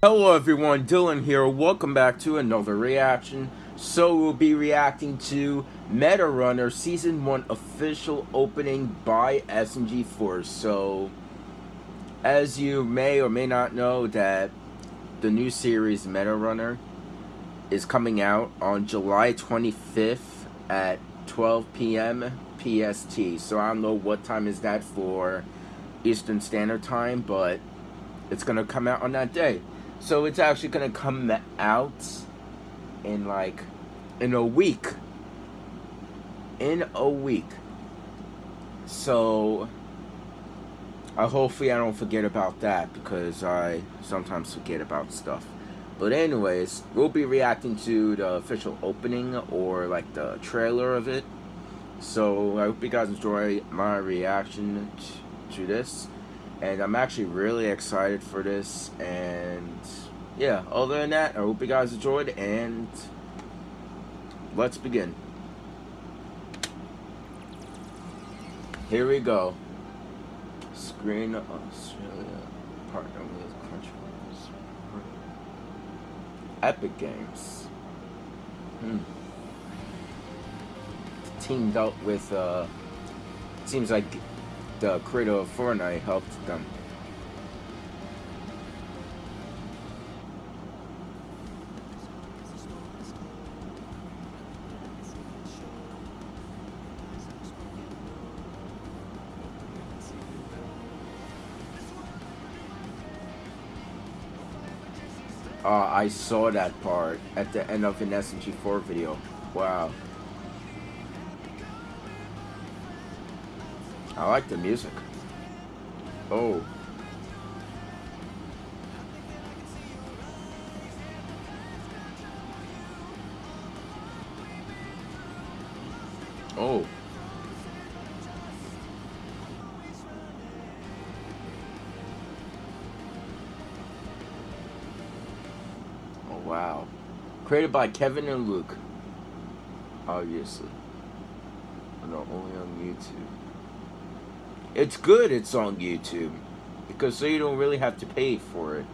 Hello everyone, Dylan here. Welcome back to another reaction. So we'll be reacting to Meta Runner Season 1 official opening by SMG4. So, as you may or may not know that the new series Meta Runner is coming out on July 25th at 12 p.m. PST. So I don't know what time is that for Eastern Standard Time, but it's going to come out on that day. So it's actually gonna come out in like in a week. In a week. So I hopefully I don't forget about that because I sometimes forget about stuff. But anyways, we'll be reacting to the official opening or like the trailer of it. So I hope you guys enjoy my reaction to this and I'm actually really excited for this. And yeah other than that I hope you guys enjoyed and let's begin. Here we go. Screen Australia partner with Crunchyroll Epic Games. Hmm. teamed up with uh seems like the creator of Fortnite helped them. Uh, I saw that part at the end of an SMG4 video. Wow. I like the music. Oh. Oh. Oh, wow. Created by Kevin and Luke. Obviously. Not only on YouTube. It's good it's on YouTube because so you don't really have to pay for it.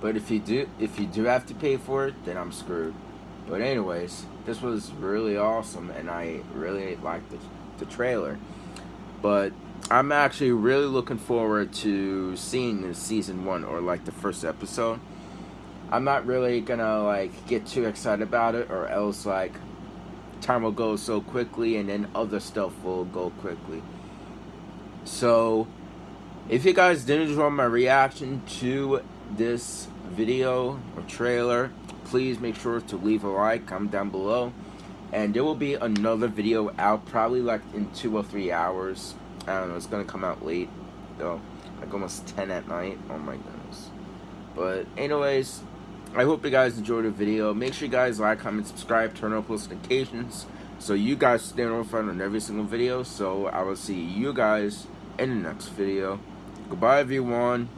But if you do if you do have to pay for it, then I'm screwed. But anyways, this was really awesome and I really liked the, the trailer. But I'm actually really looking forward to seeing the season one or like the first episode. I'm not really gonna like get too excited about it or else like time will go so quickly and then other stuff will go quickly. So, if you guys didn't enjoy my reaction to this video or trailer, please make sure to leave a like, comment down below. And there will be another video out probably like in two or three hours. I don't know, it's to come out late though. Like almost 10 at night. Oh my goodness. But anyways, I hope you guys enjoyed the video. Make sure you guys like, comment, subscribe, turn on post notifications so you guys stay notified on every single video. So I will see you guys in the next video. Goodbye, everyone.